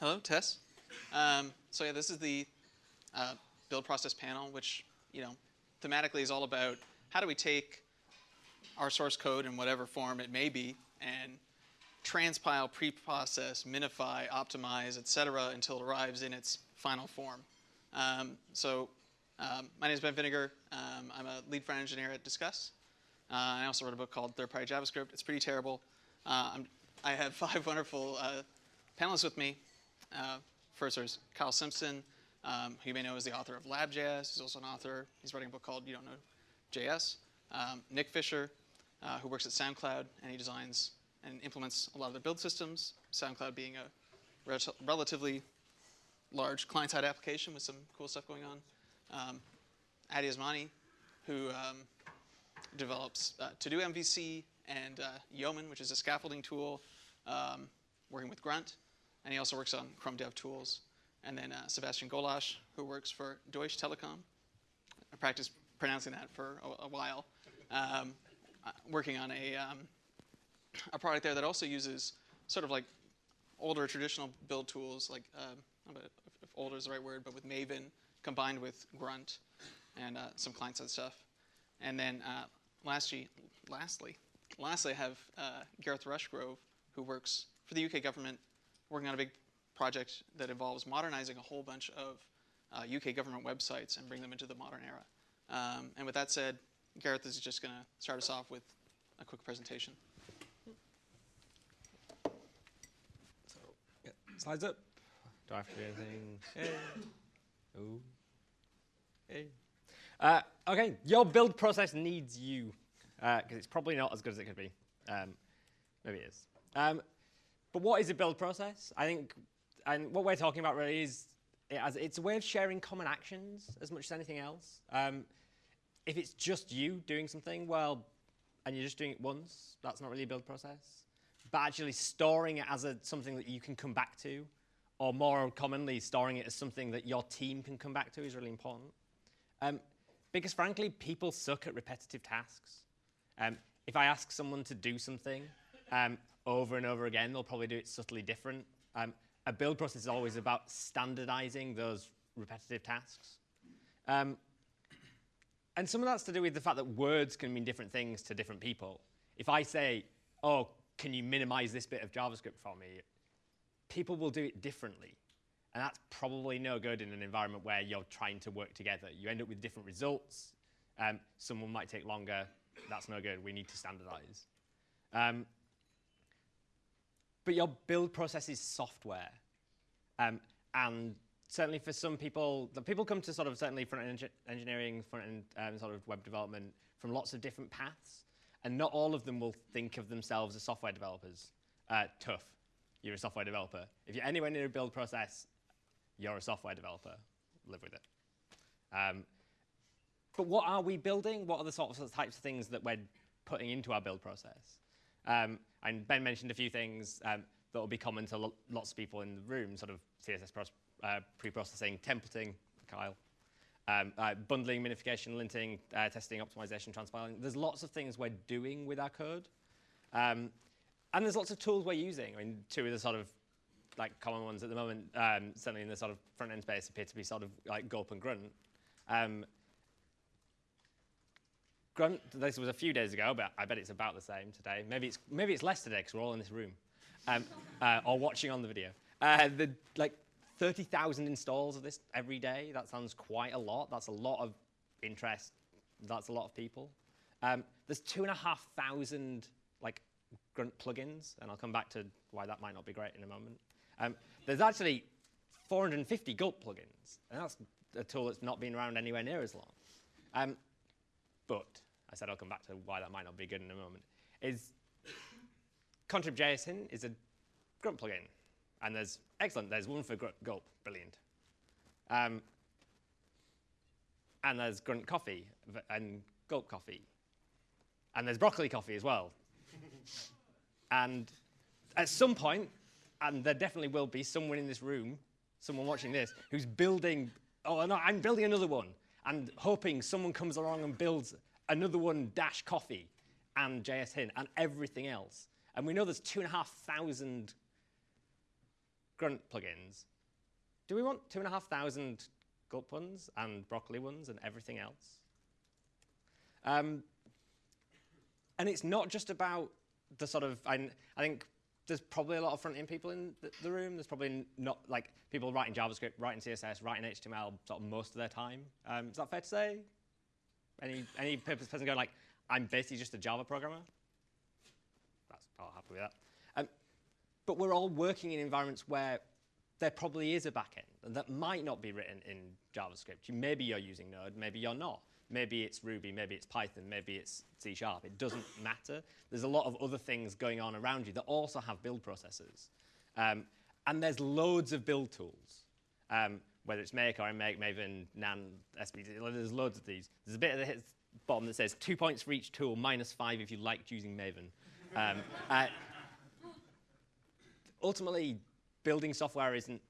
Hello, Tess. Um, so yeah, this is the uh, build process panel, which you know thematically is all about how do we take our source code in whatever form it may be and transpile, preprocess, minify, optimize, etc., until it arrives in its final form. Um, so um, my name is Ben Vinegar. Um, I'm a lead front engineer at Disqus. Uh, I also wrote a book called Third Party JavaScript. It's pretty terrible. Uh, i have five wonderful uh, panelists with me. Uh, first, there's Kyle Simpson, um, who you may know as the author of LabJS. He's also an author. He's writing a book called You Don't Know JS. Um, Nick Fisher, uh, who works at SoundCloud, and he designs and implements a lot of their build systems, SoundCloud being a re relatively large client-side application with some cool stuff going on. Um, Addy Osmani, who um, develops uh, To-Do MVC and uh, Yeoman, which is a scaffolding tool, um, working with Grunt. And he also works on Chrome Dev Tools. And then uh, Sebastian Golasch, who works for Deutsche Telekom. I practiced pronouncing that for a, a while. Um, uh, working on a, um, a product there that also uses sort of like older traditional build tools, like um, if older is the right word, but with Maven combined with Grunt and uh, some client-side stuff. And then uh, lastly, lastly, lastly, I have uh, Gareth Rushgrove, who works for the UK government, working on a big project that involves modernizing a whole bunch of UK uh, government websites and bring them into the modern era. Um, and with that said, Gareth is just going to start us off with a quick presentation. So, yeah, slides up. Do I have to do anything? Hey. Ooh. Hey. Uh, okay, your build process needs you, because uh, it's probably not as good as it could be. Um, maybe it is. Um, but what is a build process? I think, and what we're talking about really is, it as, it's a way of sharing common actions as much as anything else. Um, if it's just you doing something, well, and you're just doing it once, that's not really a build process. But actually storing it as a, something that you can come back to, or more commonly, storing it as something that your team can come back to is really important. Um, because frankly, people suck at repetitive tasks. Um, if I ask someone to do something um, over and over again, they'll probably do it subtly different. Um, a build process is always about standardizing those repetitive tasks. Um, and some of that's to do with the fact that words can mean different things to different people. If I say, oh, can you minimize this bit of JavaScript for me? People will do it differently. And that's probably no good in an environment where you're trying to work together. You end up with different results. Um, someone might take longer. That's no good. We need to standardize. Um, but your build process is software. Um, and certainly for some people, the people come to sort of certainly front-end engineering, front-end um, sort of web development from lots of different paths, and not all of them will think of themselves as software developers. Uh, tough, you're a software developer. If you're anywhere near a build process, you're a software developer. Live with it. Um, but what are we building? What are the sorts of types of things that we're putting into our build process? Um, and Ben mentioned a few things um, that will be common to lo lots of people in the room, sort of CSS uh, pre-processing, templating, Kyle, um, uh, bundling, minification, linting, uh, testing, optimization, transpiling. There's lots of things we're doing with our code. Um, and there's lots of tools we're using. I mean, two of the sort of like common ones at the moment, um, certainly in the sort of front-end space, appear to be sort of like Gulp and Grunt. Grunt, this was a few days ago, but I bet it's about the same today. Maybe it's, maybe it's less today because we're all in this room um, uh, or watching on the video. Uh, the, like 30,000 installs of this every day, that sounds quite a lot. That's a lot of interest. That's a lot of people. Um, there's 2,500 like grunt plugins, and I'll come back to why that might not be great in a moment. Um, there's actually 450 Gulp plugins, and that's a tool that's not been around anywhere near as long. Um, but I said I'll come back to why that might not be good in a moment. Is Contrib.json is a grunt plugin. And there's, excellent, there's one for gulp, brilliant. Um, and there's grunt coffee and gulp coffee. And there's broccoli coffee as well. and at some point, and there definitely will be someone in this room, someone watching this, who's building, oh no, I'm building another one, and hoping someone comes along and builds another one dash coffee and JS Hint and everything else. And we know there's two and a half thousand grunt plugins, do we want two and a half thousand gulp ones and broccoli ones and everything else? Um, and it's not just about the sort of, I, I think there's probably a lot of front-end people in the, the room. There's probably not like people writing JavaScript, writing CSS, writing HTML sort of most of their time. Um, is that fair to say? Any any purpose person going like, I'm basically just a Java programmer? That's I'll happy with that. Um, but we're all working in environments where there probably is a backend and that might not be written in JavaScript. You, maybe you're using Node, maybe you're not. Maybe it's Ruby, maybe it's Python, maybe it's C Sharp. It doesn't matter. There's a lot of other things going on around you that also have build processes. Um, and there's loads of build tools, um, whether it's Make or Make, Maven, NAnt, SBT. There's loads of these. There's a bit at the bottom that says two points for each tool, minus five if you liked using Maven. Um, uh, ultimately, building software isn't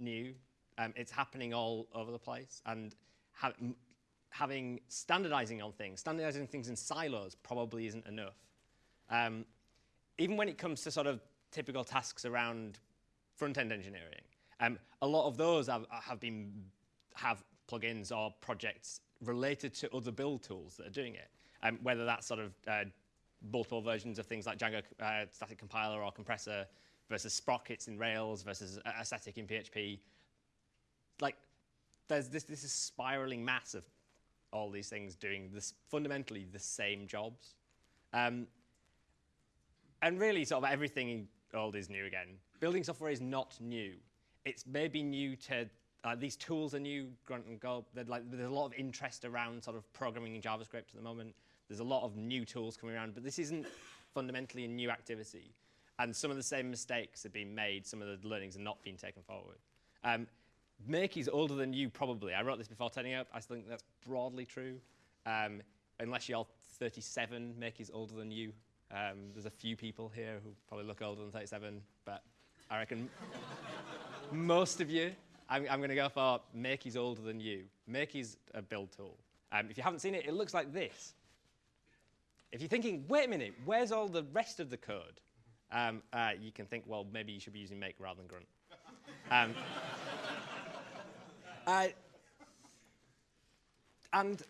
new. Um, it's happening all over the place, and ha- having standardizing on things, standardizing things in silos probably isn't enough. Um, even when it comes to sort of typical tasks around front-end engineering, um, a lot of those have, have been have plugins or projects related to other build tools that are doing it. Um, whether that's sort of uh, multiple versions of things like Django uh, static compiler or compressor versus sprockets in Rails versus a- Assetic in PHP. Like, there's this, this is spiraling mass of all these things doing this fundamentally the same jobs. Um, and really, sort of everything old is new again. Building software is not new. It's maybe new to uh, these tools are new. Grunt and Gulp. There's, like, there's a lot of interest around sort of programming in JavaScript at the moment. There's a lot of new tools coming around, but this isn't fundamentally a new activity. And some of the same mistakes have been made. Some of the learnings are not being taken forward. Um, is older than you, probably. I wrote this before turning up. I think that's broadly true. Um, unless you're 37, Make is older than you. Um, there's a few people here who probably look older than 37, but I reckon most of you, I'm, I'm going to go for Make is older than you. Make is a build tool. Um, if you haven't seen it, it looks like this. If you're thinking, wait a minute, where's all the rest of the code? Um, uh, you can think, well, maybe you should be using Make rather than Grunt. Um, uh, and do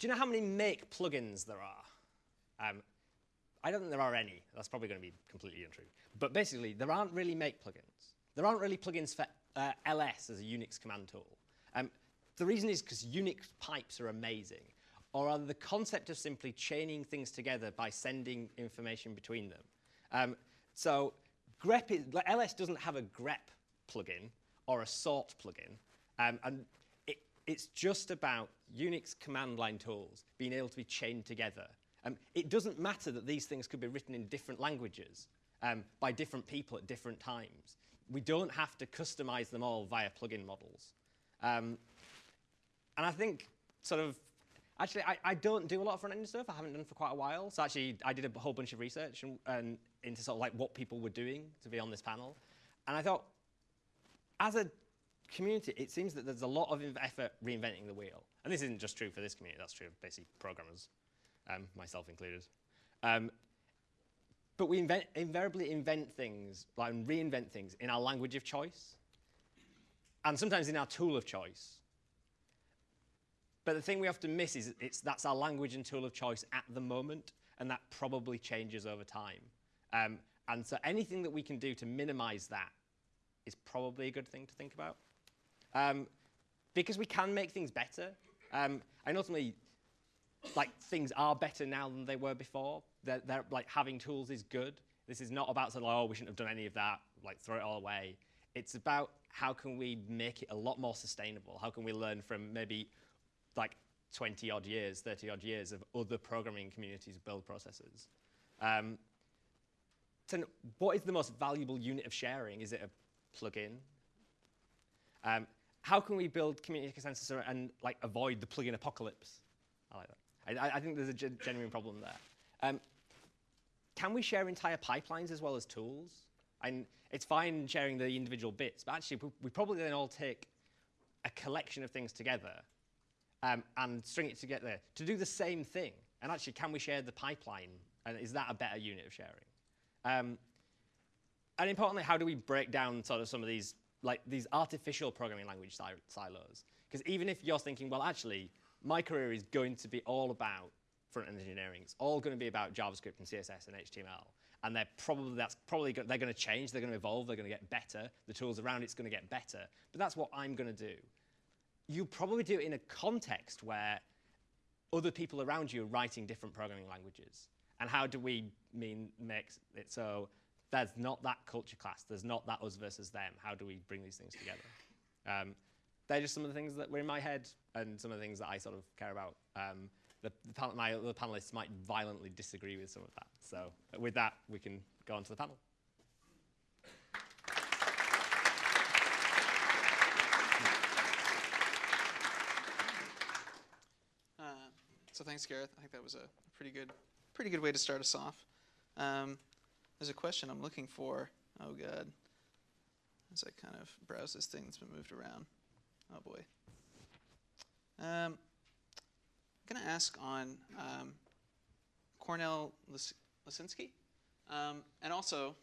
you know how many Make plugins there are? Um, I don't think there are any. That's probably going to be completely untrue. But basically, there aren't really Make plugins. There aren't really plugins for uh, ls as a Unix command tool. Um, the reason is because Unix pipes are amazing, or rather the concept of simply chaining things together by sending information between them. Um, so grep is, like, ls doesn't have a grep plugin or a sort plugin, um, and it, it's just about Unix command line tools being able to be chained together. Um, it doesn't matter that these things could be written in different languages um, by different people at different times. We don't have to customize them all via plugin models. Um, and I think sort of, actually, I, I don't do a lot of front-end stuff. I haven't done for quite a while. So actually, I did a whole bunch of research and, and into sort of like what people were doing to be on this panel. And I thought, as a community, it seems that there's a lot of effort reinventing the wheel. And this isn't just true for this community, that's true of basically programmers, um, myself included. Um, but we invent, invariably invent things, like reinvent things in our language of choice, and sometimes in our tool of choice. But the thing we often miss is it's, that's our language and tool of choice at the moment, and that probably changes over time. Um, and so anything that we can do to minimize that is probably a good thing to think about. Um, because we can make things better. Um, and ultimately, like things are better now than they were before. They're, they're, like having tools is good. This is not about like, oh, we shouldn't have done any of that, like throw it all away. It's about how can we make it a lot more sustainable? How can we learn from maybe like 20 odd years, 30 odd years of other programming communities build processes? Um, so what is the most valuable unit of sharing? Is it a plugin? Um, how can we build community consensus and like avoid the plugin apocalypse? I like that. I, I- think there's a gen- genuine problem there. Um, can we share entire pipelines as well as tools? And it's fine sharing the individual bits, but actually we, probably then all take a collection of things together um, and string it together to do the same thing. And actually, can we share the pipeline? And is that a better unit of sharing? Um, and importantly, how do we break down sort of some of these like these artificial programming language si- silos? Because even if you're thinking, well, actually, my career is going to be all about front-end engineering. It's all going to be about JavaScript and CSS and HTML, and they're probably that's probably go- they're going to change. They're going to evolve. They're going to get better. The tools around it's going to get better. But that's what I'm going to do. You probably do it in a context where other people around you are writing different programming languages. And how do we mean make it so there's not that culture class, there's not that us versus them? How do we bring these things together? Um, they're just some of the things that were in my head and some of the things that I sort of care about. Um, the, the panel, my panelists might violently disagree with some of that. So with that, we can go on to the panel. Uh, so thanks, Gareth. I think that was a pretty good, pretty good way to start us off. Um, there's a question I'm looking for. Oh God, as I kind of browse this thing that's been moved around. Oh boy. Um, I'm gonna ask on um, Kornel Lis- Lisinski, um, and also,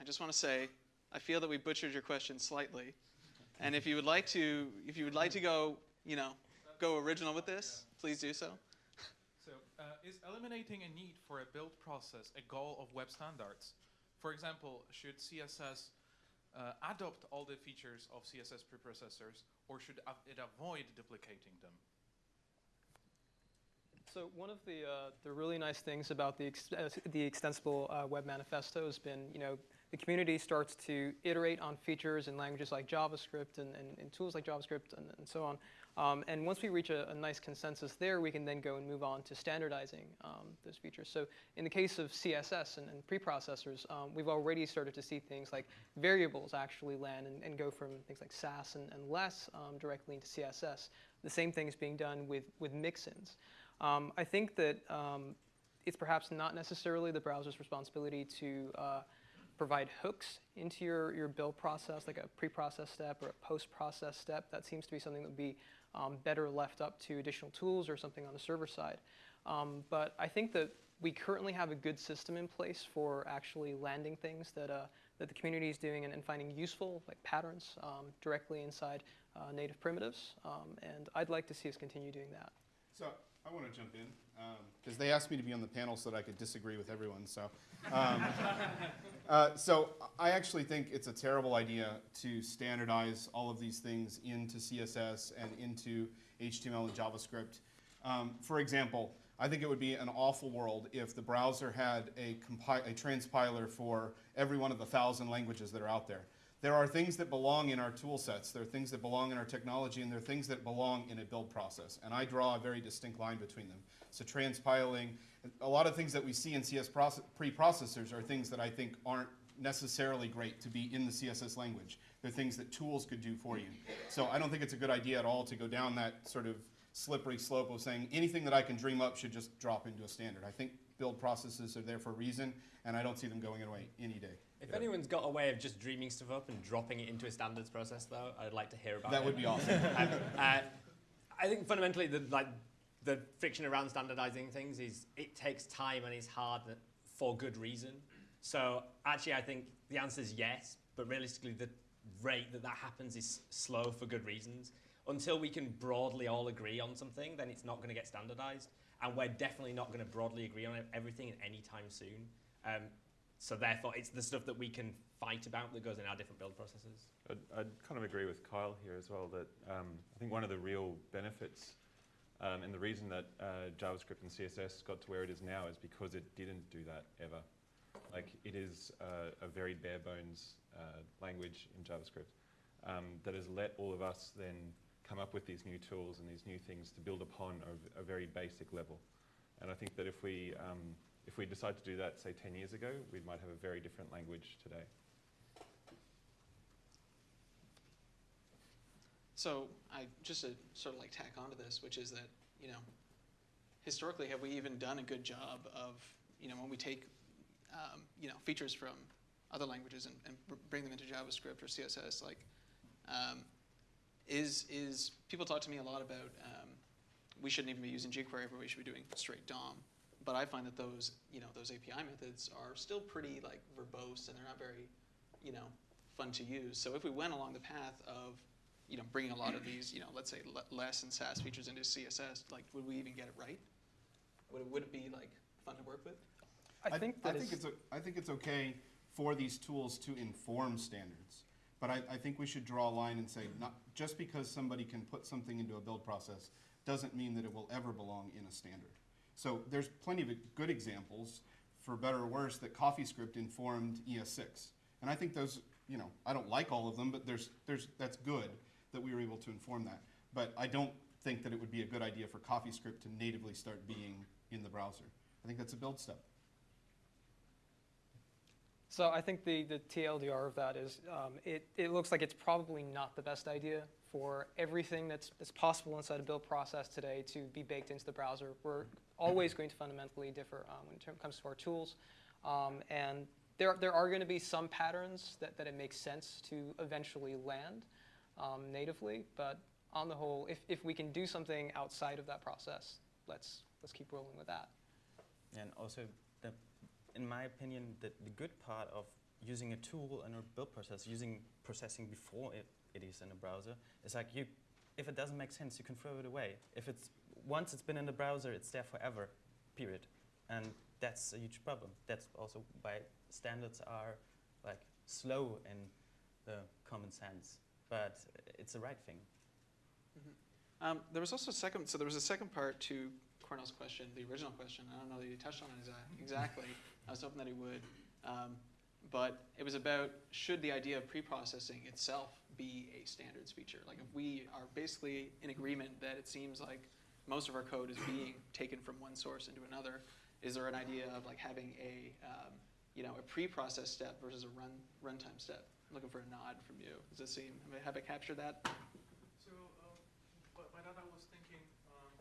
I just want to say, I feel that we butchered your question slightly, and if you would like to, if you would like to go, you know, go original with this, please do so. So, uh, is eliminating a need for a build process a goal of web standards? For example, should CSS uh, adopt all the features of CSS preprocessors, or should it avoid duplicating them? So one of the uh, the really nice things about the ex- uh, the extensible uh, web manifesto has been, you know, the community starts to iterate on features in languages like JavaScript and, and, and tools like JavaScript and, and so on. Um, and once we reach a, a nice consensus there, we can then go and move on to standardizing um, those features. So in the case of CSS and, and preprocessors, um, we've already started to see things like variables actually land and, and go from things like Sass and, and less um, directly into CSS. The same thing is being done with, with mixins. Um, I think that um, it's perhaps not necessarily the browser's responsibility to uh, provide hooks into your, your build process, like a pre-process step or a post-process step. That seems to be something that would be um, better left up to additional tools or something on the server side. Um, but I think that we currently have a good system in place for actually landing things that, uh, that the community is doing and, and finding useful, like patterns, um, directly inside uh, native primitives. Um, and I'd like to see us continue doing that. So I want to jump in because they asked me to be on the panel so that I could disagree with everyone. So, um, uh, so I actually think it's a terrible idea to standardize all of these things into CSS and into HTML and JavaScript. Um, for example, I think it would be an awful world if the browser had a, a transpiler for every one of the thousand languages that are out there. There are things that belong in our tool sets, there are things that belong in our technology, and there are things that belong in a build process. And I draw a very distinct line between them. So transpiling, a lot of things that we see in CS process, preprocessors are things that I think aren't necessarily great to be in the CSS language. They're things that tools could do for you. So I don't think it's a good idea at all to go down that sort of slippery slope of saying anything that I can dream up should just drop into a standard. I think build processes are there for a reason, and I don't see them going away any day. If anyone's got a way of just dreaming stuff up and dropping it into a standards process, though, I'd like to hear about it. That would be awesome. Um, uh, I think fundamentally, the like the friction around standardizing things is it takes time and it's hard for good reason. So actually, I think the answer is yes, but realistically, the rate that that happens is slow for good reasons. Until we can broadly all agree on something, then it's not going to get standardized, and we're definitely not going to broadly agree on everything anytime soon. Um, so therefore, it's the stuff that we can fight about that goes in our different build processes. I'd, I'd kind of agree with Kyle here as well that um, I think one of the real benefits um, and the reason that uh, JavaScript and CSS got to where it is now is because it didn't do that ever. Like it is uh, a very bare bones uh, language in JavaScript um, that has let all of us then come up with these new tools and these new things to build upon a, a very basic level. And I think that if we um, if we decide to do that, say 10 years ago, we might have a very different language today. So I just to sort of like tack onto this, which is that you know, historically, have we even done a good job of you know when we take um, you know features from other languages and, and bring them into JavaScript or CSS? Like, um, is is people talk to me a lot about um, we shouldn't even be using jQuery, but we should be doing straight DOM. But I find that those you know those API methods are still pretty like verbose and they're not very you know, fun to use. So if we went along the path of, you know, bringing a lot of these, you know, let's say less and Sass features into CSS, like, would we even get it right? Would it, would it be like fun to work with? I think I that think it's, o- I think it's okay for these tools to inform standards. But I, I think we should draw a line and say, not, just because somebody can put something into a build process doesn't mean that it will ever belong in a standard. So there's plenty of good examples, for better or worse, that CoffeeScript informed ES6. And I think those, you know, I don't like all of them, but there's, there's, that's good that we were able to inform that. But I don't think that it would be a good idea for CoffeeScript to natively start being in the browser. I think that's a build step. So I think the, the TLDR of that is um, it, it looks like it's probably not the best idea for everything that's, that's possible inside a build process today to be baked into the browser. We're always going to fundamentally differ um, when it comes to our tools. Um, and there, there are going to be some patterns that, that it makes sense to eventually land um, natively. But on the whole, if, if we can do something outside of that process, let's, let's keep rolling with that. And also, the, in my opinion, the, the good part of using a tool in a build process, using processing before it, it is in a browser, is like you, if it doesn't make sense, you can throw it away. If it's once it's been in the browser, it's there forever, period. And that's a huge problem. That's also why standards are like slow in the common sense, but it's the right thing. Um, there was also a second, so there was a second part to Kornel's question, the original question. I don't know that he touched on it exa- exactly. I was hoping that he would. Um, but it was about should the idea of pre-processing itself be a standards feature? Like if we are basically in agreement that it seems like most of our code is being taken from one source into another, is there an idea of like having a um, you know a pre-process step versus a run runtime step? I'm looking for a nod from you. Does it seem have I, have I captured that? So, um, by, that I was thinking, um,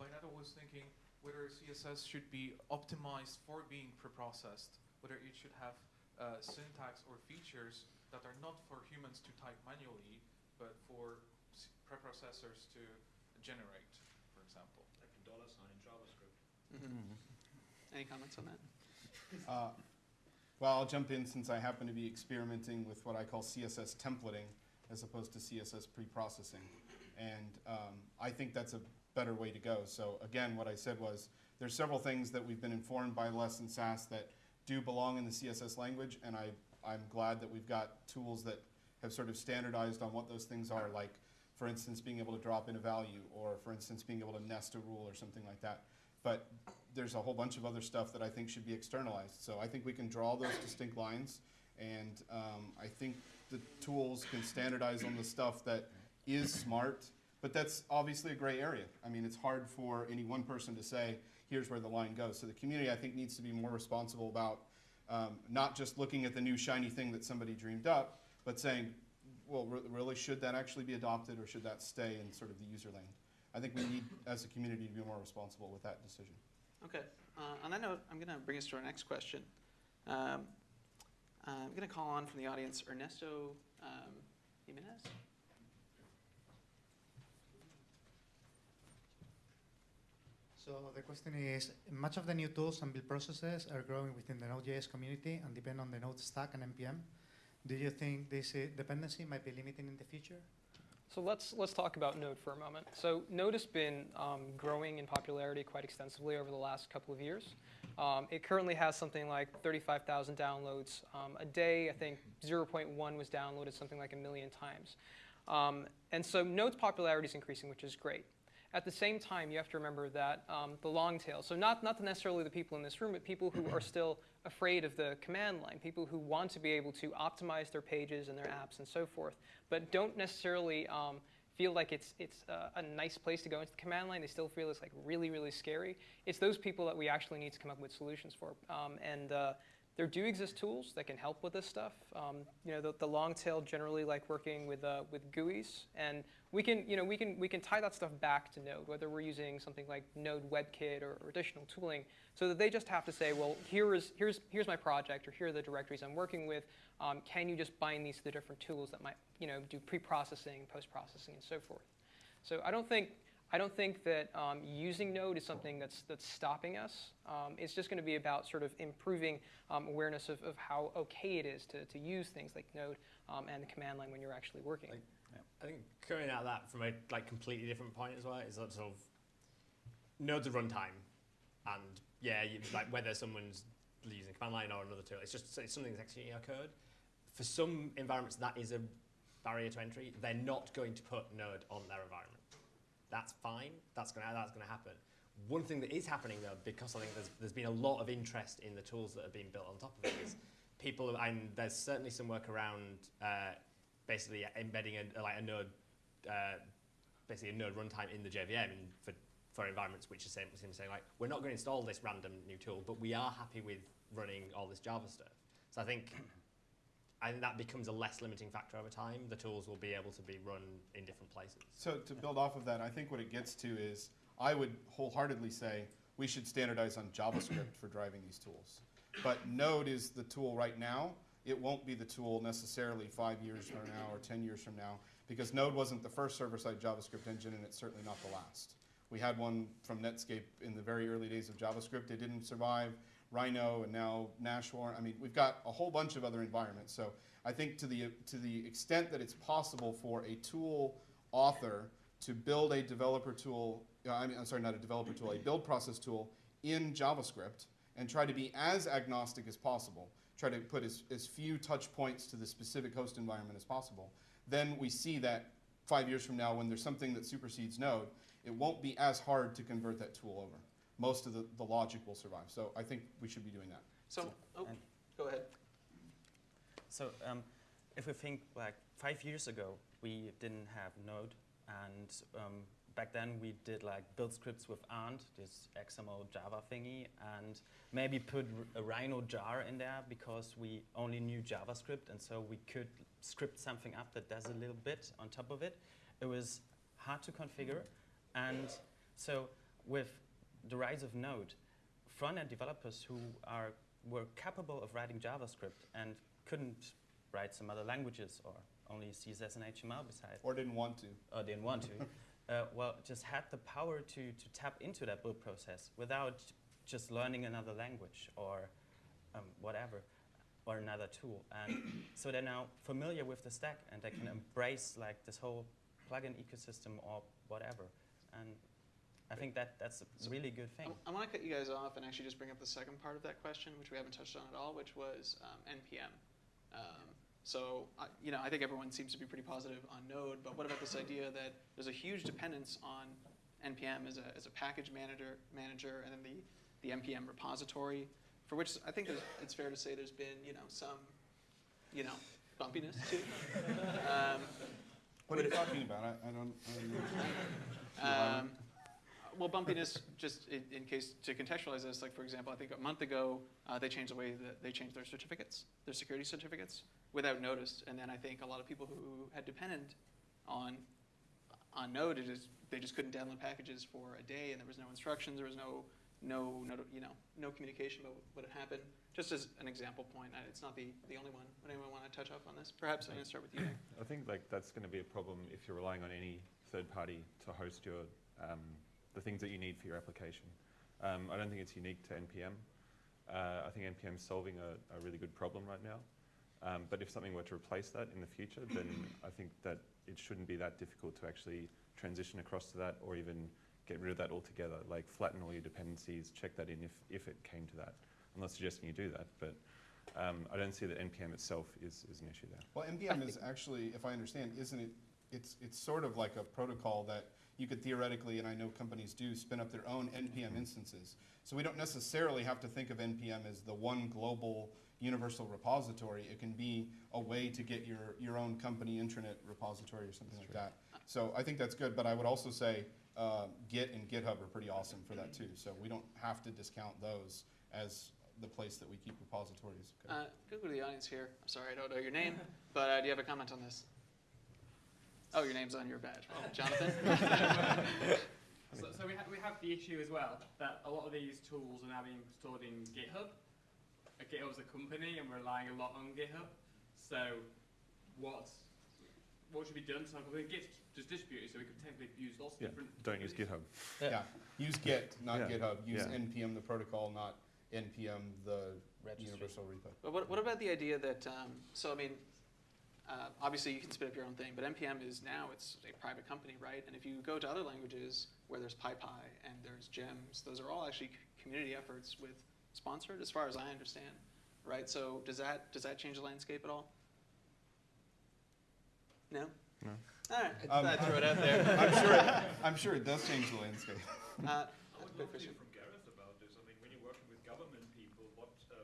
by that I was thinking whether CSS should be optimized for being preprocessed, whether it should have uh, syntax or features that are not for humans to type manually, but for preprocessors to generate, for example. Like a dollar sign in JavaScript. Mm-hmm. Any comments on that? Uh, Well, I'll jump in since I happen to be experimenting with what I call CSS templating as opposed to CSS pre-processing. And um, I think that's a better way to go. So again, what I said was, there's several things that we've been informed by Less and Sass that do belong in the CSS language, and I, I'm glad that we've got tools that have sort of standardized on what those things are, like, for instance, being able to drop in a value, or for instance, being able to nest a rule or something like that. But there's a whole bunch of other stuff that I think should be externalized. So I think we can draw those distinct lines, and um, I think the tools can standardize on the stuff that is smart, but that's obviously a gray area. I mean, it's hard for any one person to say, here's where the line goes. So the community, I think, needs to be more responsible about um, not just looking at the new shiny thing that somebody dreamed up, but saying, well, re- really, should that actually be adopted, or should that stay in sort of the user lane? I think we need, as a community, to be more responsible with that decision. Okay. Uh, on that note, I'm going to bring us to our next question. Um, I'm going to call on from the audience Ernesto um, Jimenez. So the question is, much of the new tools and build processes are growing within the Node.js community and depend on the Node stack and NPM. Do you think this dependency might be limiting in the future? So let's let's talk about Node for a moment. So Node has been um, growing in popularity quite extensively over the last couple of years. Um, it currently has something like 35,000 downloads um, a day. I think 0.1 was downloaded something like a million times. Um, and so Node's popularity is increasing, which is great. At the same time, you have to remember that um, the long tail, so not, not necessarily the people in this room, but people who are still afraid of the command line, people who want to be able to optimize their pages and their apps and so forth, but don't necessarily um, feel like it's, it's uh, a nice place to go into the command line. They still feel it's like really, really scary. It's those people that we actually need to come up with solutions for. Um, and uh, there do exist tools that can help with this stuff. Um, you know, the, the long tail generally like working with, uh, with GUIs, and we can, you know, we can, we can tie that stuff back to Node, whether we're using something like Node WebKit or, or additional tooling, so that they just have to say, well, here is, here's, here's my project, or here are the directories I'm working with. Um, can you just bind these to the different tools that might, you know, do pre-processing, post-processing, and so forth? So I don't think, I don't think that um, using Node is something that's that's stopping us. Um, it's just going to be about sort of improving um, awareness of, of how okay it is to, to use things like Node um, and the command line when you're actually working. Like, I think coming at that from a like completely different point as well is that sort of nodes of runtime, and yeah, you, like whether someone's using command line or another tool, it's just it's something that's executing your code. For some environments, that is a barrier to entry. They're not going to put Node on their environment. That's fine. That's gonna that's gonna happen. One thing that is happening though, because I think there's there's been a lot of interest in the tools that are being built on top of it, is people and there's certainly some work around uh, basically embedding a, like a node, uh, basically a node runtime in the JVM for, for environments which is saying, saying like, we're not going to install this random new tool, but we are happy with running all this Java stuff. So I think, I think that becomes a less limiting factor over time. The tools will be able to be run in different places. So to build off of that, I think what it gets to is, I would wholeheartedly say, we should standardize on JavaScript for driving these tools. But Node is the tool right now. It won't be the tool necessarily five years from now or 10 years from now, because Node wasn't the first server-side JavaScript engine, and it's certainly not the last. We had one from Netscape in the very early days of JavaScript. It didn't survive. Rhino and now Nashorn. I mean, we've got a whole bunch of other environments. So I think to the, to the extent that it's possible for a tool author to build a developer tool, uh, I mean, I'm sorry, not a developer tool, a build process tool in JavaScript and try to be as agnostic as possible, try to put as, as few touch points to the specific host environment as possible, then we see that five years from now when there's something that supersedes Node, it won't be as hard to convert that tool over. Most of the, the logic will survive. So I think we should be doing that. So, oh, go ahead. So um, if we think like five years ago, we didn't have Node, and um, back then we did like build scripts with Ant, this XML Java thingy, and maybe put a Rhino jar in there because we only knew JavaScript, and so we could script something up that does a little bit on top of it. It was hard to configure, and so with the rise of Node, front-end developers who are were capable of writing JavaScript and couldn't write some other languages or only CSS and HTML beside, Or didn't want to. or didn't want to, uh, well, just had the power to, to tap into that build process without just learning another language or um, whatever, or another tool. And so they're now familiar with the stack and they can embrace like this whole plugin ecosystem or whatever. And I think that that's a really good thing. I, want to cut you guys off and actually just bring up the second part of that question, which we haven't touched on at all, which was um, NPM. Um, so, I you know, I think everyone seems to be pretty positive on Node, but what about this idea that there's a huge dependence on NPM as a, as a package manager, manager, and then the, the NPM repository, for which I think it's fair to say there's been, you know, some, you know, bumpiness to. Um, What are you talking about? I, I don't, I don't know. Um, well, bumpiness, just in, in case to contextualize this, like for example, I think a month ago uh, they changed the way that they changed their certificates, their security certificates, without notice. And then I think a lot of people who had depended on on Node, it is, they just couldn't download packages for a day, and there was no instructions, there was no no, no you know no communication about what had happened. Just as an example point, it's not the, the only one. Would anyone want to touch up on this? Perhaps I'm going to start with you. I think like that's going to be a problem if you're relying on any third party to host your um, the things that you need for your application. Um, I don't think it's unique to npm. Uh, I think npm is solving a, a really good problem right now. Um, but if something were to replace that in the future, then I think that it shouldn't be that difficult to actually transition across to that, or even get rid of that altogether. Like flatten all your dependencies, check that in if if it came to that. I'm not suggesting you do that, but um, I don't see that npm itself is, is an issue there. Well, NPM is actually, if I understand, isn't it, it's, it's sort of like a protocol that you could theoretically, and I know companies do, spin up their own NPM instances. So we don't necessarily have to think of NPM as the one global universal repository. It can be a way to get your, your own company intranet repository or something like that. So I think that's good, but I would also say uh, Git and GitHub are pretty awesome for that too. So we don't have to discount those as the place that we keep repositories. Okay. Uh, go to the audience here. I'm sorry, I don't know your name, but uh, do you have a comment on this? Oh, your name's on your badge. Well, Jonathan? So, so we, ha- we have the issue as well that a lot of these tools are now being stored in GitHub. Uh, GitHub's a company and we're relying a lot on GitHub. So what what should be done. So I think Git's just distributed, so we could technically use lots of Yeah, different. don't use communities. GitHub. Yeah, use Git, not Yeah. GitHub. Use Yeah. npm the protocol, not npm the Registry. universal repo. But what, what about the idea that, um, so I mean, uh, obviously you can spin up your own thing, but NPM is now, it's a private company, right? And if you go to other languages where there's PyPI and there's GEMS, those are all actually community efforts with sponsored, as far as I understand, right? So does that, does that change the landscape at all? No? No. All right, I Um, thought I'd throw it out there. I'm sure, it, I'm sure it does change the landscape. Uh, I would love to hear from Gareth about this. I mean, when you're working with government people, what uh,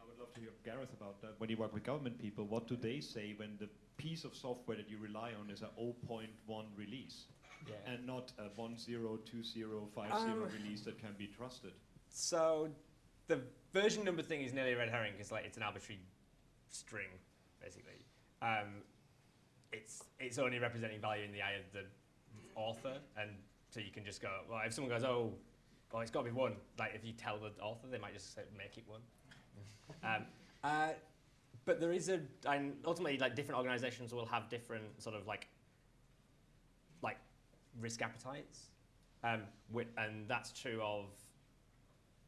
I would love to hear Gareth about that. When you work with government people, what do they say when the piece of software that you rely on is a 0.1 release Yeah. and not a 102050 Um, release that can be trusted? So the version number thing is nearly a red herring because like it's an arbitrary string, basically. Um, it's it's only representing value in the eye of the author, and so you can just go. Well, if someone goes, oh, well, it's got to be one. Like if you tell the author, they might just say, make it one. um, uh, but there is a, and ultimately, like different organisations will have different sort of like, like risk appetites, um, and that's true of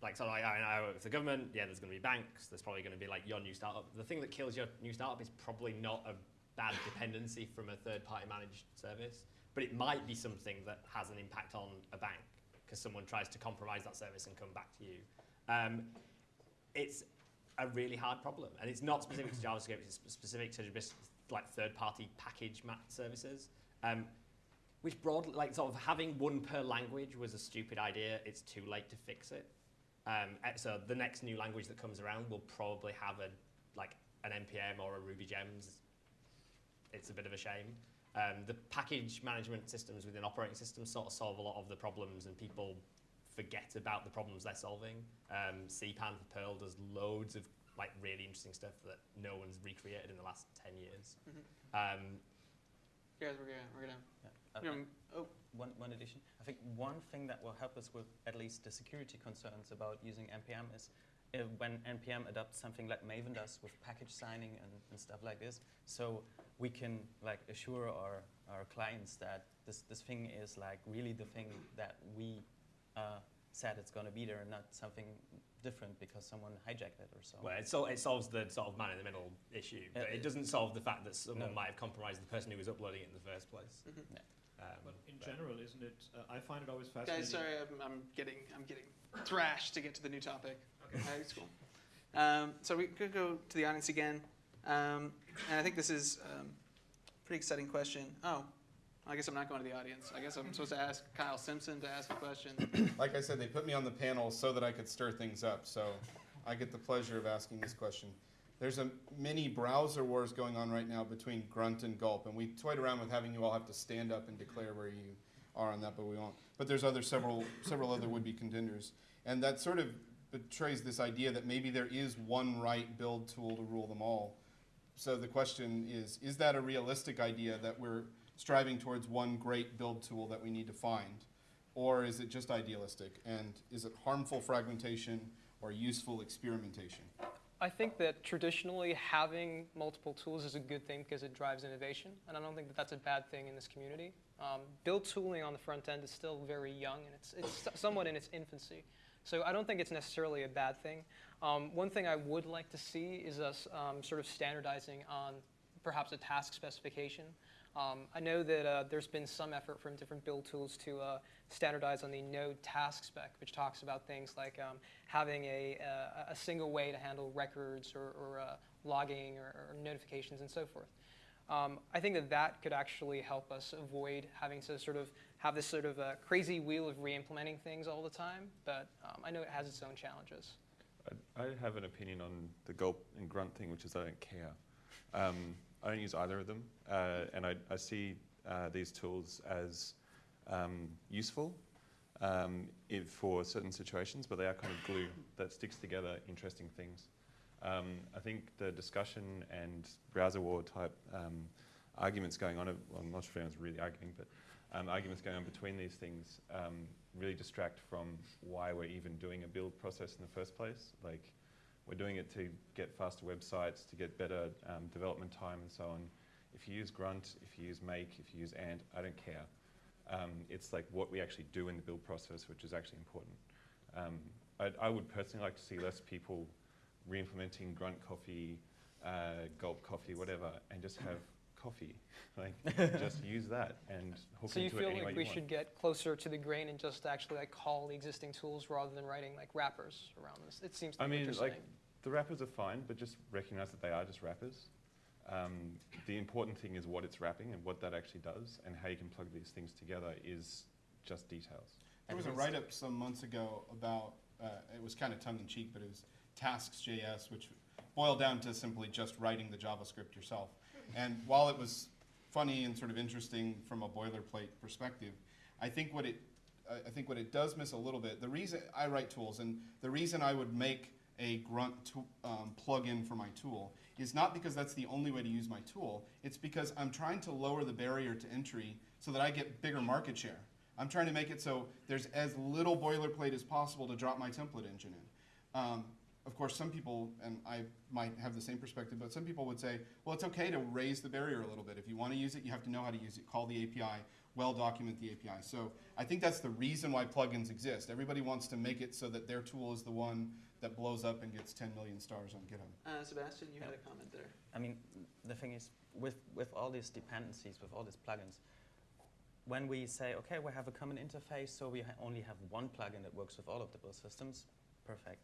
like so like, I, I work with the government, yeah, there's going to be banks, there's probably going to be like your new startup. The thing that kills your new startup is probably not a bad dependency from a third party managed service, but it might be something that has an impact on a bank because someone tries to compromise that service and come back to you. Um, it's a really hard problem, and it's not specific to JavaScript. It's specific to just like third-party package services, um, which broadly, like sort of having one per language was a stupid idea. It's too late to fix it. Um, eh, so the next new language that comes around will probably have a like an npm or a Ruby gems. It's a bit of a shame. Um, the package management systems within operating systems sort of solve a lot of the problems, and people forget about the problems they're solving. Um, CPAN for Perl does loads of like really interesting stuff that no one's recreated in the last ten years. Mhm. Um, Guys, we're gonna, we're gonna, Yeah. Uh, you know, oh, One, one addition. I think one thing that will help us with at least the security concerns about using NPM is uh, when NPM adopts something like Maven does with package signing and, and stuff like this. So we can like assure our, our clients that this, this thing is like really the thing that we uh, said it's going to be there and not something different because someone hijacked it or so. well, it, sol- it solves the sort of man in the middle issue, but Uh, it doesn't solve the fact that someone no. might have compromised the person who was uploading it in the first place. mhm. Um, But in but- general, isn't it? Uh, I find it always fascinating. Guys, sorry, I'm, I'm getting I'm getting thrashed to get to the new topic. Okay, that's cool. Um, so we could go to the audience again, um, and I think this is um, a pretty exciting question. Oh, I guess I'm not going to the audience. I guess I'm supposed to ask Kyle Simpson to ask a question. Like I said, they put me on the panel so that I could stir things up. So I get the pleasure of asking this question. There's a mini browser wars going on right now between Grunt and Gulp, and we toyed around with having you all have to stand up and declare where you are on that, but we won't. But there's other several several other would-be contenders, and that sort of betrays this idea that maybe there is one right build tool to rule them all. So the question is: Is that a realistic idea that we're striving towards one great build tool that we need to find? Or is it just idealistic? And is it harmful fragmentation or useful experimentation? I think that traditionally having multiple tools is a good thing because it drives innovation, and I don't think that that's a bad thing in this community. Um, build tooling on the front end is still very young and it's, it's somewhat in its infancy. So I don't think it's necessarily a bad thing. Um, one thing I would like to see is us um, sort of standardizing on perhaps a task specification. Um, I know that uh, there's been some effort from different build tools to uh, standardize on the node task spec, which talks about things like um, having a, uh, a single way to handle records or, or uh, logging or, or notifications and so forth. Um, I think that that could actually help us avoid having to sort of have this sort of uh, crazy wheel of re-implementing things all the time, but um, I know it has its own challenges. I, I have an opinion on the gulp and grunt thing, which is I don't care. I don't use either of them, uh, and I, I see uh, these tools as um, useful um, for certain situations, but they are kind of glue that sticks together interesting things. Um, I think the discussion and browser war type um, arguments going on, well, I'm not sure if anyone's really arguing, but um, arguments going on between these things um, really distract from why we're even doing a build process in the first place. Like, we're doing it to get faster websites, to get better um, development time and so on. If you use grunt, if you use make, if you use Ant, I don't care. Um, it's like what we actually do in the build process, which is actually important. Um, I, I would personally like to see less people re-implementing grunt coffee, uh, gulp coffee, whatever, and just have coffee. Like, just use that and hook So you into feel it any way like you we should get closer to the grain and just actually like call the existing tools rather than writing like wrappers around this? It seems to I mean, like. The wrappers are fine, but just recognize that they are just wrappers. Um, the important thing is what it's wrapping and what that actually does, and how you can plug these things together is just details. There was a write-up some months ago about, uh, it was kind of tongue-in-cheek, but it was tasks.js, which boiled down to simply just writing the JavaScript yourself. And while it was funny and sort of interesting from a boilerplate perspective, I think what it, I I think what it does miss a little bit, the reason, I write tools, and the reason I would make a grunt um, plugin for my tool is not because that's the only way to use my tool, it's because I'm trying to lower the barrier to entry so that I get bigger market share. I'm trying to make it so there's as little boilerplate as possible to drop my template engine in. Um, of course, some people, and I might have the same perspective, but some people would say, well, it's okay to raise the barrier a little bit. If you want to use it, you have to know how to use it. Call the API, well document the API. So I think that's the reason why plugins exist. Everybody wants to make it so that their tool is the one that blows up and gets 10 million stars on GitHub. Uh, Sebastian, you had a comment there. I mean, the thing is, with, with all these dependencies, with all these plugins, when we say, okay, we have a common interface, so we ha only have one plugin that works with all of the build systems, perfect.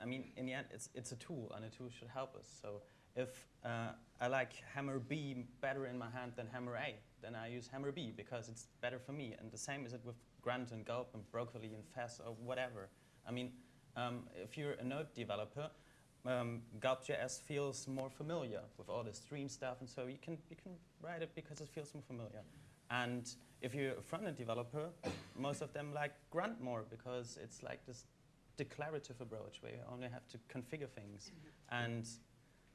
I mean, in the end, it's, it's a tool, and a tool should help us. So if uh, I like hammer B better in my hand than hammer A, then I use hammer B because it's better for me. And the same is it with Grunt and Gulp and Broccoli and Fess or whatever. I mean, um, if you're a Node developer, um, Gulp.js feels more familiar with all the stream stuff, and so you can you can write it because it feels more familiar. And if you're a front-end developer, most of them like Grunt more because it's like this declarative approach where you only have to configure things. And